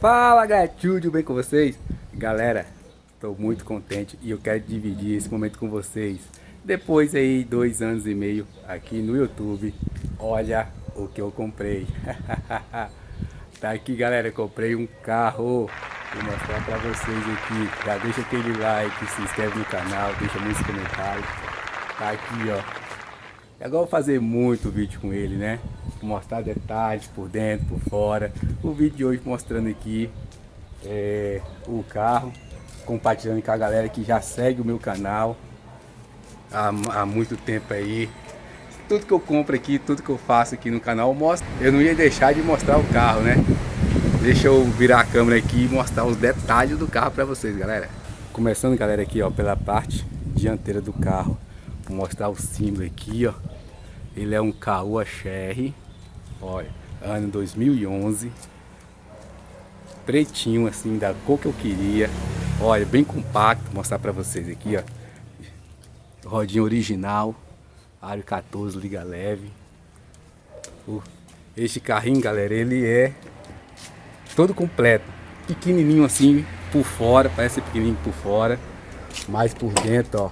Fala galera, tudo bem com vocês? Galera, estou muito contente e eu quero dividir esse momento com vocês. Depois aí, dois anos e meio aqui no YouTube, olha o que eu comprei. tá aqui galera, comprei um carro. Vou mostrar pra vocês aqui. Já deixa aquele like, se inscreve no canal, deixa muitos comentários. Tá aqui ó, Agora eu vou fazer muito vídeo com ele, né? Mostrar detalhes por dentro, por fora. O vídeo de hoje mostrando aqui é, o carro, compartilhando com a galera que já segue o meu canal há, há muito tempo aí. Tudo que eu compro aqui, tudo que eu faço aqui no canal, eu mostro. Eu não ia deixar de mostrar o carro, né? Deixa eu virar a câmera aqui e mostrar os detalhes do carro para vocês, galera. Começando, galera, aqui, ó, pela parte dianteira do carro. Vou mostrar o símbolo aqui, ó. Ele é um Caoa Sherry. Olha, ano 2011. Pretinho, assim, da cor que eu queria. Olha, bem compacto. Vou mostrar pra vocês aqui, ó. Rodinha original. Aro 14, liga leve. Este carrinho, galera, ele é todo completo. Pequenininho assim por fora, parece pequenininho por fora. Mas por dentro, ó,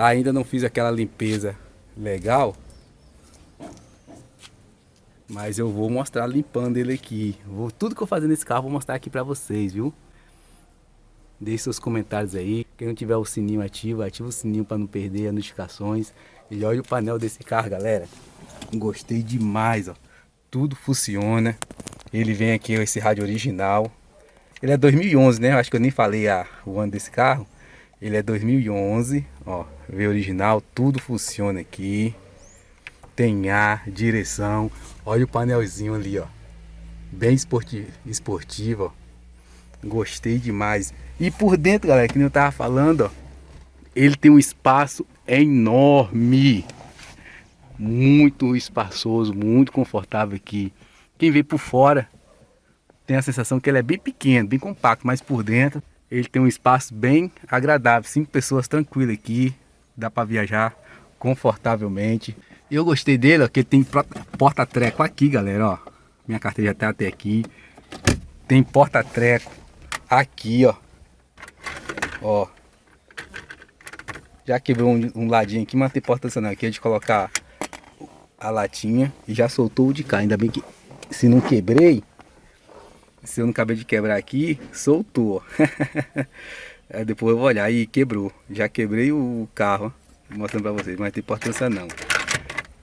Ainda não fiz aquela limpeza legal. Mas eu vou mostrar limpando ele aqui. Vou, tudo que eu fazer nesse carro vou mostrar aqui pra vocês, viu? Deixe seus comentários aí. Quem não tiver o sininho ativo, ativa o sininho para não perder as notificações. E olha o painel desse carro, galera. Gostei demais, ó. Tudo funciona. Ele vem aqui, esse rádio original. Ele é 2011, né? Acho que eu nem falei a, o ano desse carro. Ele é 2011, ó, V original, tudo funciona aqui. Tem ar, direção. Olha o painelzinho ali, ó. Bem esportivo, esportivo, ó. Gostei demais. E por dentro, galera, que eu tava falando, ó. Ele tem um espaço enorme. Muito espaçoso, muito confortável aqui. Quem vê por fora tem a sensação que ele é bem pequeno, bem compacto, mas por dentro ele tem um espaço bem agradável, cinco pessoas tranquilas aqui, dá para viajar confortavelmente. Eu gostei dele, ó, que ele tem porta-treco aqui, galera, ó. Minha carteira tá até aqui. Tem porta-treco aqui, ó. Ó. Já quebrou um, um ladinho aqui, mas tem porta tradicional aqui, é de colocar a latinha e já soltou o de cá. Ainda bem que se não quebrei, se eu não acabei de quebrar aqui, soltou. Depois eu vou olhar e quebrou. Já quebrei o carro, mostrando pra vocês, mas não tem importância não.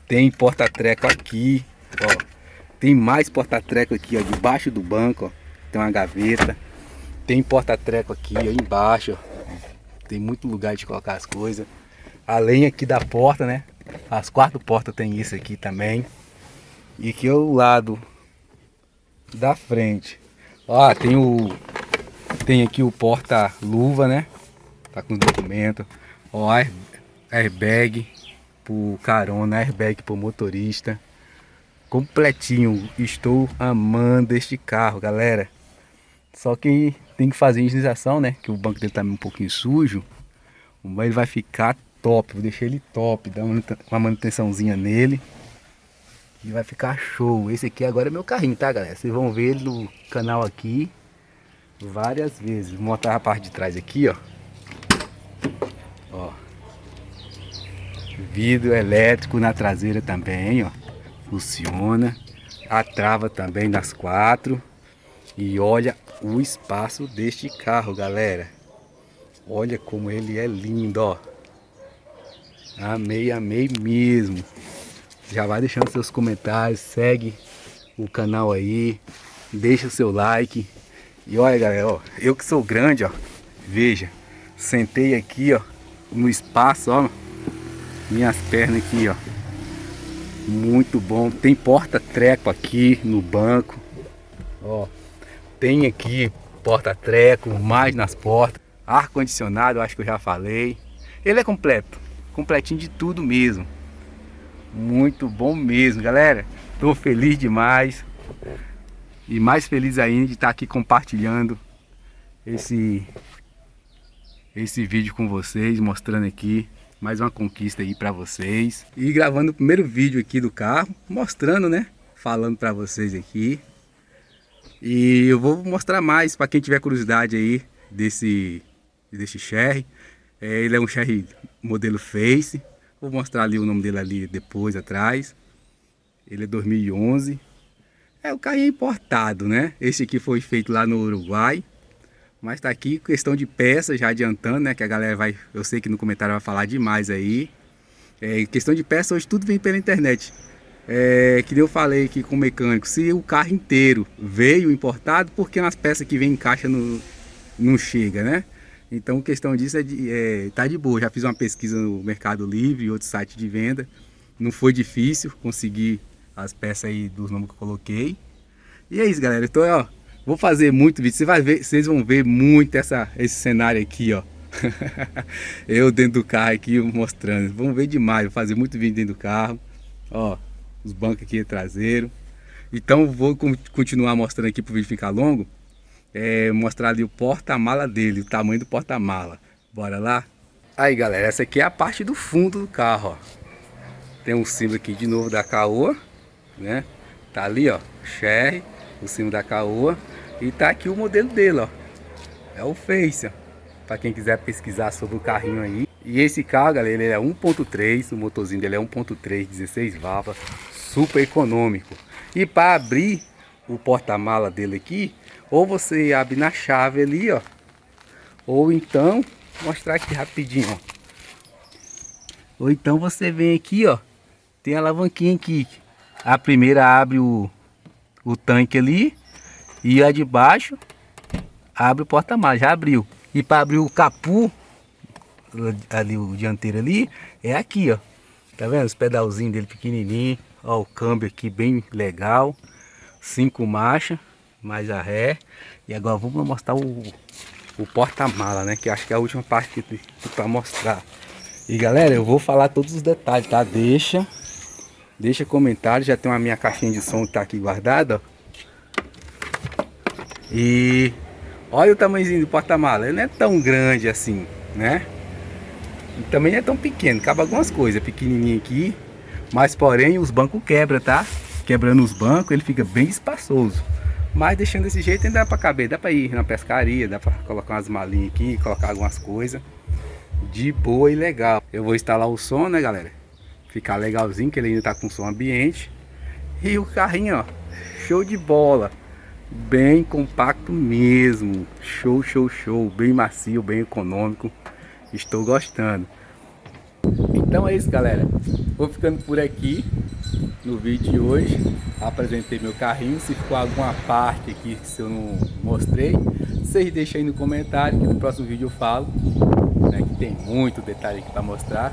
Tem porta-treco aqui, ó. Tem mais porta-treco aqui, ó, debaixo do banco, ó. Tem uma gaveta. Tem porta-treco aqui, ó, embaixo, ó. Tem muito lugar de colocar as coisas. Além aqui da porta, né? As quatro portas tem isso aqui também. E aqui é o lado da frente. Ó, tem o... Tem aqui o porta-luva, né? Tá com os documentos. Ó, airbag pro carona, airbag pro motorista. Completinho. Estou amando este carro, galera. Só que tem que fazer higienização, né? Que o banco dele tá um pouquinho sujo. Mas ele vai ficar top. Vou deixar ele top. Dar uma manutençãozinha nele. E vai ficar show. Esse aqui agora é meu carrinho, tá, galera? Vocês vão ver no canal aqui várias vezes. Vou mostrar a parte de trás aqui, ó. Ó. Vidro elétrico na traseira também, ó. Funciona. A trava também nas quatro. E olha o espaço deste carro, galera. Olha como ele é lindo, ó. Amei, amei mesmo. Já vai deixando seus comentários, segue o canal aí, deixa o seu like. E olha galera, ó, eu que sou grande, ó, veja, sentei aqui, ó, no espaço, ó, minhas pernas aqui, ó. Muito bom, tem porta-treco aqui no banco, ó. Tem aqui porta-treco, mais nas portas, ar-condicionado, acho que eu já falei. Ele é completo, completinho de tudo mesmo. Muito bom mesmo, galera. Tô feliz demais. E mais feliz ainda de estar aqui compartilhando esse esse vídeo com vocês, mostrando aqui mais uma conquista aí para vocês. E gravando o primeiro vídeo aqui do carro, mostrando, né? Falando para vocês aqui. E eu vou mostrar mais para quem tiver curiosidade aí desse, desse Sherry. É, ele é um Sherry modelo Face. Vou mostrar ali o nome dele ali depois, atrás. Ele é 2011. É, o carro é importado, né? Esse aqui foi feito lá no Uruguai. Mas tá aqui questão de peças, já adiantando, né? Que a galera vai, eu sei que no comentário vai falar demais aí. É, questão de peças, hoje tudo vem pela internet. É, que eu falei aqui com o mecânico, se o carro inteiro veio importado, por que as peças que vem em caixa não chega, né? Então, questão disso é, de, é tá de boa. Já fiz uma pesquisa no Mercado Livre e outro site de venda. Não foi difícil conseguir as peças aí dos nomes que eu coloquei. E é isso, galera. Então, ó, vou fazer muito vídeo. Você vai ver, vocês vão ver muito essa, esse cenário aqui, ó. eu dentro do carro aqui mostrando. Vamos ver demais. Vou fazer muito vídeo dentro do carro. Ó, os bancos aqui traseiro. Então vou continuar mostrando aqui para o vídeo ficar longo. É, mostrar ali o porta-mala dele, o tamanho do porta-mala. Bora lá? Aí galera, essa aqui é a parte do fundo do carro, ó. Tem um símbolo aqui de novo da Caoa, né? Tá ali, ó, Sherry, o símbolo da Caoa. E tá aqui o modelo dele, ó. É o Face, ó. Pra quem quiser pesquisar sobre o carrinho aí. E esse carro, galera, ele é 1.3, o motorzinho dele é 1.3, 16 válvulas super econômico. E para abrir o porta-mala dele aqui, ou você abre na chave ali, ó. Ou então, mostrar aqui rapidinho, ó. Ou então você vem aqui, ó. Tem a alavanquinha aqui. A primeira abre o, o tanque ali. E a de baixo abre o porta-mala, já abriu. E para abrir o capu, ali o dianteiro ali, é aqui, ó. Tá vendo? Os pedalzinhos dele pequenininho. Ó, o câmbio aqui bem legal. Cinco marchas, mais a ré. E agora vamos mostrar o, o porta-mala, né? Que acho que é a última parte que para mostrar. E galera, eu vou falar todos os detalhes, tá? Deixa, deixa comentário. Já tem uma minha caixinha de som que tá aqui guardada, ó. E olha o tamanhozinho do porta-mala. Ele não é tão grande assim, né? E também é tão pequeno, cabe algumas coisas, pequenininho aqui, mas porém os bancos quebram, tá? Quebrando os bancos, ele fica bem espaçoso. Mas deixando desse jeito ainda dá para caber, dá para ir na pescaria, dá para colocar umas malinhas aqui, colocar algumas coisas. De boa e legal. Eu vou instalar o som, né galera? Ficar legalzinho, que ele ainda tá com som ambiente. E o carrinho, ó, show de bola. Bem compacto mesmo. Show, show, show. Bem macio, bem econômico. Estou gostando. Então é isso, galera. Vou ficando por aqui no vídeo de hoje. Apresentei meu carrinho. Se ficou alguma parte aqui que eu não mostrei, vocês deixem aí no comentário que no próximo vídeo eu falo. Né, que tem muito detalhe aqui para mostrar.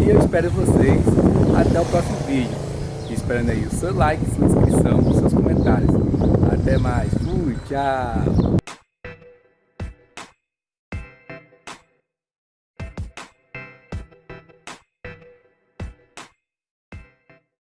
E eu espero vocês até o próximo vídeo. Esperando aí o seu like, sua inscrição, seus comentários. Até mais. Fui, tchau.